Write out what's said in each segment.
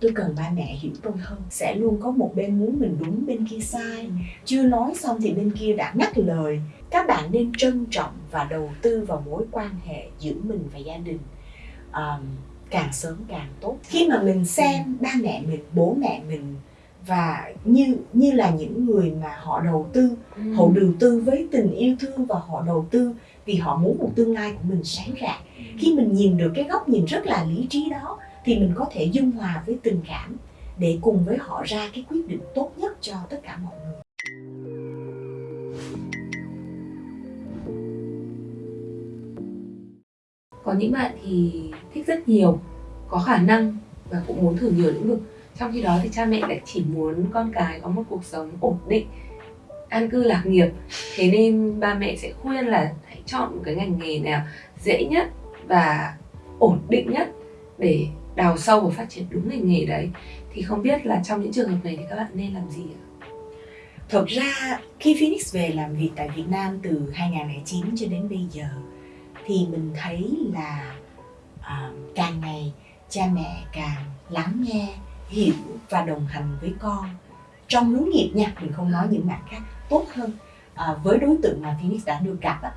tôi cần ba mẹ hiểu tôi hơn. Sẽ luôn có một bên muốn mình đúng bên kia sai. Chưa nói xong thì bên kia đã ngắt lời. Các bạn nên trân trọng và đầu tư vào mối quan hệ giữa mình và gia đình. Um, càng sớm càng tốt. Khi mà mình xem ba mẹ mình bố mẹ mình và như như là những người mà họ đầu tư ừ. họ đầu tư với tình yêu thương và họ đầu tư vì họ muốn một tương lai của mình sáng rạng. Khi mình nhìn được cái góc nhìn rất là lý trí đó thì mình có thể dung hòa với tình cảm để cùng với họ ra cái quyết định tốt nhất cho tất cả mọi người. Có những bạn thì thích rất nhiều, có khả năng và cũng muốn thử nhiều lĩnh vực. Trong khi đó thì cha mẹ lại chỉ muốn con cái có một cuộc sống ổn định, an cư lạc nghiệp. Thế nên ba mẹ sẽ khuyên là hãy chọn một cái ngành nghề nào dễ nhất và ổn định nhất để đào sâu và phát triển đúng ngành nghề đấy thì không biết là trong những trường hợp này thì các bạn nên làm gì ạ? Thật ra khi Phoenix về làm việc tại Việt Nam từ 2009 cho đến bây giờ thì mình thấy là uh, càng ngày cha mẹ càng lắng nghe, hiểu và đồng hành với con trong hướng nghiệp nha, mình không nói những mặt khác tốt hơn uh, với đối tượng mà Phoenix đã được gặp á,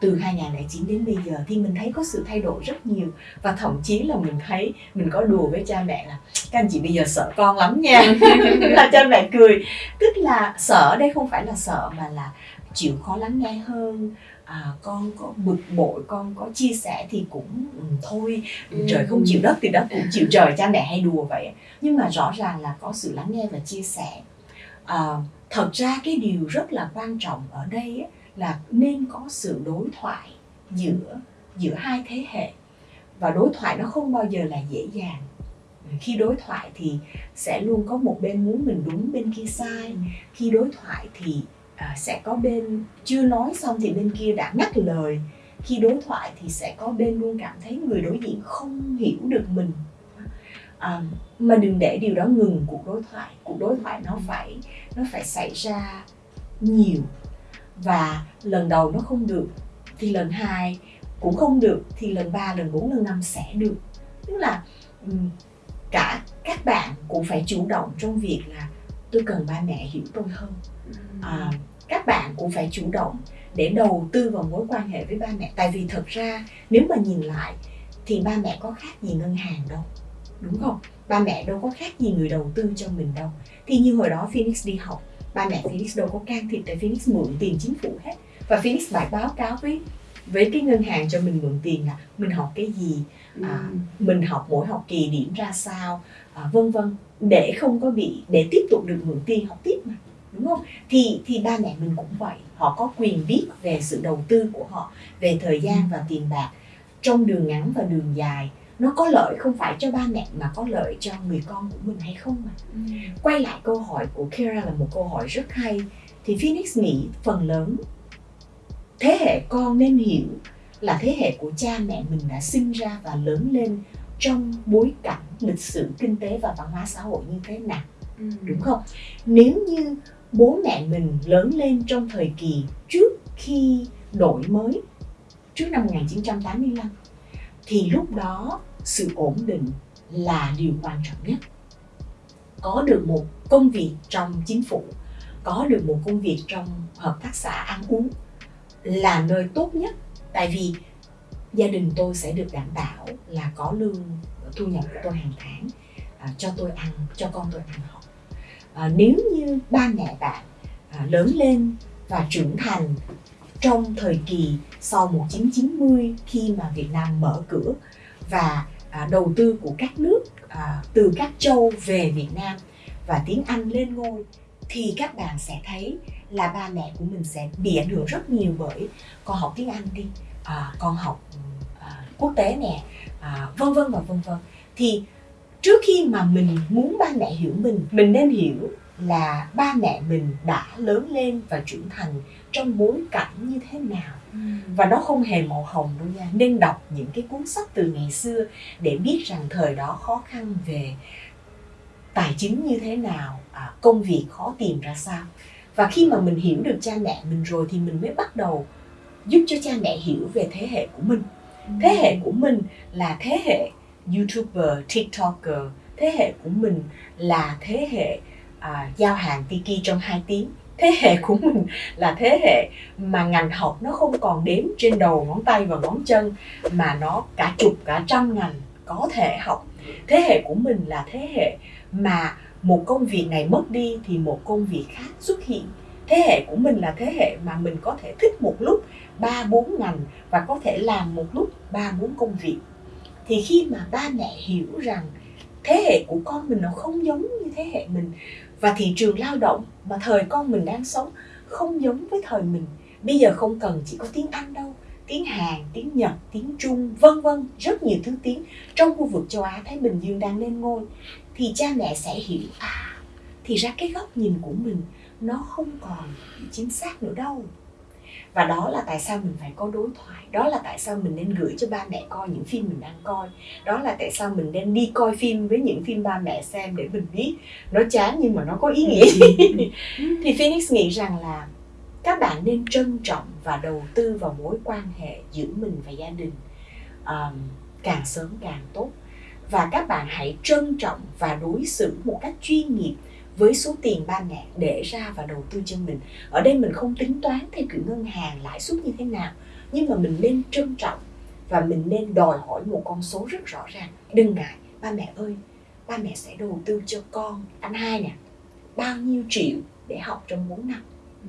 từ 2009 đến bây giờ thì mình thấy có sự thay đổi rất nhiều. Và thậm chí là mình thấy mình có đùa với cha mẹ là các anh chị bây giờ sợ con lắm nha. Là cha mẹ cười. Tức là sợ đây không phải là sợ mà là chịu khó lắng nghe hơn. À, con có bực bội con có chia sẻ thì cũng ừ, thôi. Ừ. trời không chịu đất thì đất cũng chịu trời cha mẹ hay đùa vậy. Nhưng mà rõ ràng là có sự lắng nghe và chia sẻ. À, thật ra cái điều rất là quan trọng ở đây ấy, là nên có sự đối thoại giữa giữa hai thế hệ. Và đối thoại nó không bao giờ là dễ dàng. Khi đối thoại thì sẽ luôn có một bên muốn mình đúng bên kia sai. Khi đối thoại thì à, sẽ có bên chưa nói xong thì bên kia đã ngắt lời. Khi đối thoại thì sẽ có bên luôn cảm thấy người đối diện không hiểu được mình. À, mà đừng để điều đó ngừng cuộc đối thoại. Cuộc đối thoại nó phải nó phải xảy ra nhiều và lần đầu nó không được thì lần hai cũng không được thì lần ba lần bốn lần năm sẽ được. Tức là cả các bạn cũng phải chủ động trong việc là tôi cần ba mẹ hiểu tôi hơn. À, các bạn cũng phải chủ động để đầu tư vào mối quan hệ với ba mẹ. Tại vì thật ra nếu mà nhìn lại thì ba mẹ có khác gì ngân hàng đâu đúng không? Ba mẹ đâu có khác gì người đầu tư cho mình đâu. Thì như hồi đó Phoenix đi học ba mẹ Phoenix đâu có can thiệp tại Phoenix mượn tiền chính phủ hết. Và Phoenix phải báo cáo với với cái ngân hàng cho mình mượn tiền là mình học cái gì à, ừ. mình học mỗi học kỳ điểm ra sao à, vân vân. Để không có bị để tiếp tục được mượn tiền học tiếp mà đúng không? Thì thì ba mẹ mình cũng vậy. Họ có quyền biết về sự đầu tư của họ về thời gian và tiền bạc trong đường ngắn và đường dài nó có lợi không phải cho ba mẹ mà có lợi cho người con của mình hay không mà ừ. quay lại câu hỏi của Kira là một câu hỏi rất hay thì Phoenix nghĩ phần lớn thế hệ con nên hiểu là thế hệ của cha mẹ mình đã sinh ra và lớn lên trong bối cảnh lịch sử kinh tế và văn hóa xã hội như thế nào ừ. đúng không nếu như bố mẹ mình lớn lên trong thời kỳ trước khi đổi mới trước năm 1985 thì lúc đó sự ổn định là điều quan trọng nhất. Có được một công việc trong chính phủ có được một công việc trong hợp tác xã ăn uống là nơi tốt nhất. Tại vì gia đình tôi sẽ được đảm bảo là có lương thu nhập của tôi hàng tháng à, cho tôi ăn cho con tôi ăn học. À, nếu như ba mẹ bạn à, lớn lên và trưởng thành trong thời kỳ sau 1990 khi mà Việt Nam mở cửa và à, đầu tư của các nước à, từ các châu về Việt Nam và tiếng Anh lên ngôi thì các bạn sẽ thấy là ba mẹ của mình sẽ bị ảnh hưởng rất nhiều bởi con học tiếng Anh đi à, con học à, quốc tế nè à, vân vân và vân vân. Thì trước khi mà mình muốn ba mẹ hiểu mình mình nên hiểu là ba mẹ mình đã lớn lên và trưởng thành trong bối cảnh như thế nào. Ừ. và nó không hề màu hồng đâu nha. Nên đọc những cái cuốn sách từ ngày xưa để biết rằng thời đó khó khăn về tài chính như thế nào à, công việc khó tìm ra sao. Và khi mà mình hiểu được cha mẹ mình rồi thì mình mới bắt đầu giúp cho cha mẹ hiểu về thế hệ của mình. Ừ. thế hệ của mình là thế hệ youtuber tiktoker. Thế hệ của mình là thế hệ à, giao hàng tiki trong 2 tiếng. Thế hệ của mình là thế hệ mà ngành học nó không còn đếm trên đầu ngón tay và ngón chân mà nó cả chục cả trăm ngành có thể học. Thế hệ của mình là thế hệ mà một công việc này mất đi thì một công việc khác xuất hiện. Thế hệ của mình là thế hệ mà mình có thể thích một lúc ba bốn ngành và có thể làm một lúc ba bốn công việc. Thì khi mà ba mẹ hiểu rằng thế hệ của con mình nó không giống như thế hệ mình và thị trường lao động mà thời con mình đang sống không giống với thời mình. Bây giờ không cần chỉ có tiếng anh đâu, tiếng hàn, tiếng nhật, tiếng trung, vân vân. Rất nhiều thứ tiếng trong khu vực châu á thái bình dương đang lên ngôi. Thì cha mẹ sẽ hiểu à thì ra cái góc nhìn của mình nó không còn chính xác nữa đâu và đó là tại sao mình phải có đối thoại. Đó là tại sao mình nên gửi cho ba mẹ coi những phim mình đang coi. Đó là tại sao mình nên đi coi phim với những phim ba mẹ xem để mình biết nó chán nhưng mà nó có ý nghĩa. Thì Phoenix nghĩ rằng là các bạn nên trân trọng và đầu tư vào mối quan hệ giữa mình và gia đình um, càng sớm càng tốt. Và các bạn hãy trân trọng và đối xử một cách chuyên nghiệp với số tiền ba mẹ để ra và đầu tư cho mình. Ở đây mình không tính toán theo kiểu ngân hàng lãi suất như thế nào nhưng mà mình nên trân trọng và mình nên đòi hỏi một con số rất rõ ràng. Đừng ngại ba mẹ ơi ba mẹ sẽ đầu tư cho con anh hai nè bao nhiêu triệu để học trong 4 năm. Ừ.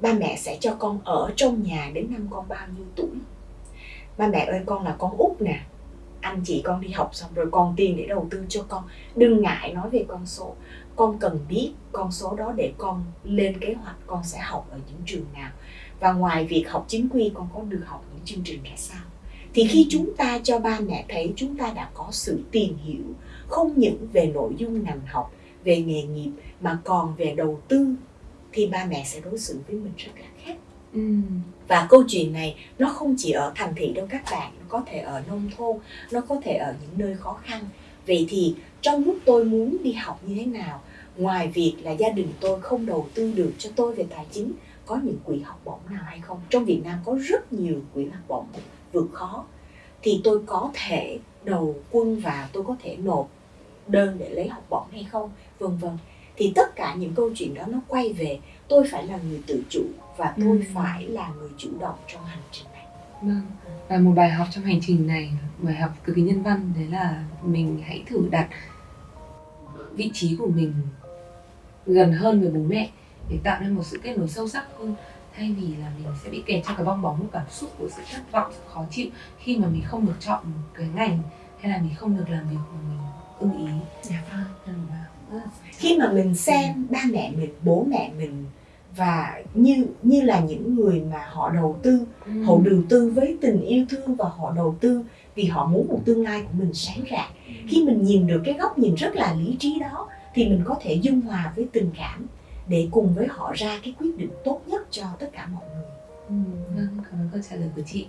ba mẹ sẽ cho con ở trong nhà đến năm con bao nhiêu tuổi. Ba mẹ ơi con là con út nè anh chị con đi học xong rồi còn tiền để đầu tư cho con. Đừng ngại nói về con số. Con cần biết con số đó để con lên kế hoạch con sẽ học ở những trường nào. Và ngoài việc học chính quy con có được học những chương trình ra sao? Thì khi chúng ta cho ba mẹ thấy chúng ta đã có sự tìm hiểu không những về nội dung ngành học về nghề nghiệp mà còn về đầu tư thì ba mẹ sẽ đối xử với mình rất là khác ừ. và câu chuyện này nó không chỉ ở thành thị đâu các bạn, nó có thể ở nông thôn, nó có thể ở những nơi khó khăn. Vậy thì trong lúc tôi muốn đi học như thế nào, ngoài việc là gia đình tôi không đầu tư được cho tôi về tài chính, có những quỹ học bổng nào hay không? Trong việt nam có rất nhiều quỹ học bổng vượt khó. Thì tôi có thể đầu quân vào tôi có thể nộp đơn để lấy học bổng hay không? Vân vân thì tất cả những câu chuyện đó nó quay về. Tôi phải là người tự chủ và tôi ừ. phải là người chủ động trong hành trình này. Vâng. Và một bài học trong hành trình này bài học cực kỳ nhân văn đấy là mình hãy thử đặt vị trí của mình gần hơn với bố mẹ để tạo nên một sự kết nối sâu sắc hơn. Thay vì là mình sẽ bị kẹt trong cái bong bóng của cảm xúc của sự thất vọng sự khó chịu khi mà mình không được chọn một cái ngành hay là mình không được làm việc mà mình ưng ý. Dạ vâng. Vâng. Khi mà mình xem ba mẹ mình bố mẹ mình và như như là những người mà họ đầu tư ừ. họ đầu tư với tình yêu thương và họ đầu tư vì họ muốn một tương lai của mình sáng rạng ừ. khi mình nhìn được cái góc nhìn rất là lý trí đó thì mình có thể dung hòa với tình cảm để cùng với họ ra cái quyết định tốt nhất cho tất cả mọi người ừ, vâng cảm ơn câu trả lời của chị